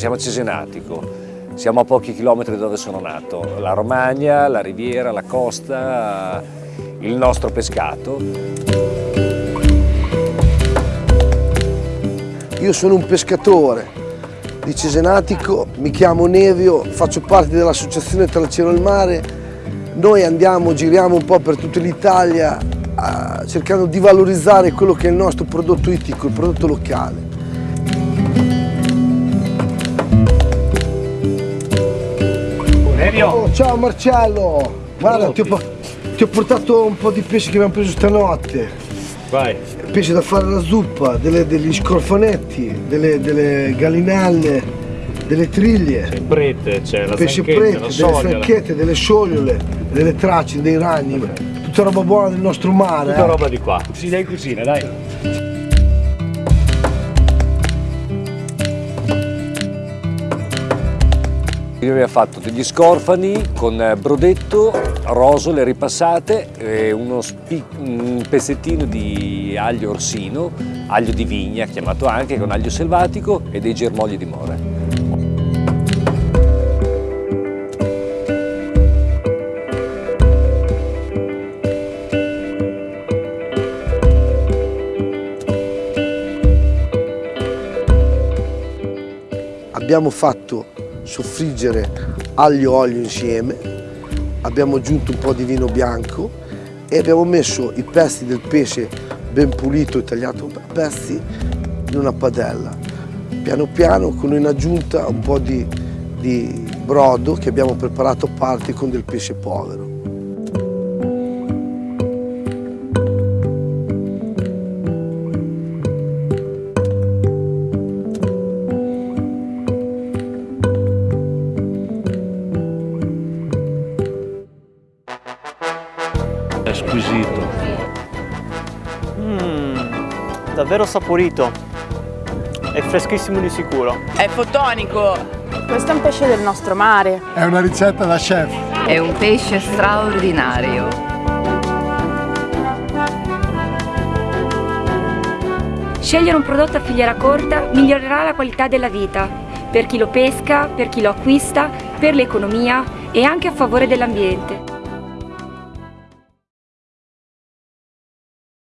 Siamo a Cesenatico, siamo a pochi chilometri da dove sono nato. La Romagna, la riviera, la costa, il nostro pescato. Io sono un pescatore di Cesenatico, mi chiamo Nevio, faccio parte dell'associazione Tra il cielo e il mare. Noi andiamo, giriamo un po' per tutta l'Italia cercando di valorizzare quello che è il nostro prodotto ittico, il prodotto locale. Oh, ciao Marcello! Guarda, ti ho, ti ho, portato un po' di pesce che abbiamo preso stanotte. Vai. Pesce da fare la zuppa, delle, degli scorfanetti, delle, delle gallinelle, delle triglie. C'è prete, c'è la pesce prete, delle franchette, delle sciogliole, delle tracce, dei ragni. Tutta roba buona del nostro mare. Tutta eh? roba di qua. Si dai in cucina, dai. Io ha fatto degli scorfani con brodetto, rosole ripassate, uno un pezzettino di aglio orsino, aglio di vigna chiamato anche, con aglio selvatico e dei germogli di mora. Abbiamo fatto soffriggere aglio e olio insieme, abbiamo aggiunto un po' di vino bianco e abbiamo messo i pezzi del pesce ben pulito e tagliato a pezzi in una padella. Piano piano con in aggiunta un po' di, di brodo che abbiamo preparato a parte con del pesce povero. È squisito. Mmm, davvero saporito. È freschissimo di sicuro. È fotonico. Questo è un pesce del nostro mare. È una ricetta da chef. È un pesce straordinario. Scegliere un prodotto a filiera corta migliorerà la qualità della vita, per chi lo pesca, per chi lo acquista, per l'economia e anche a favore dell'ambiente.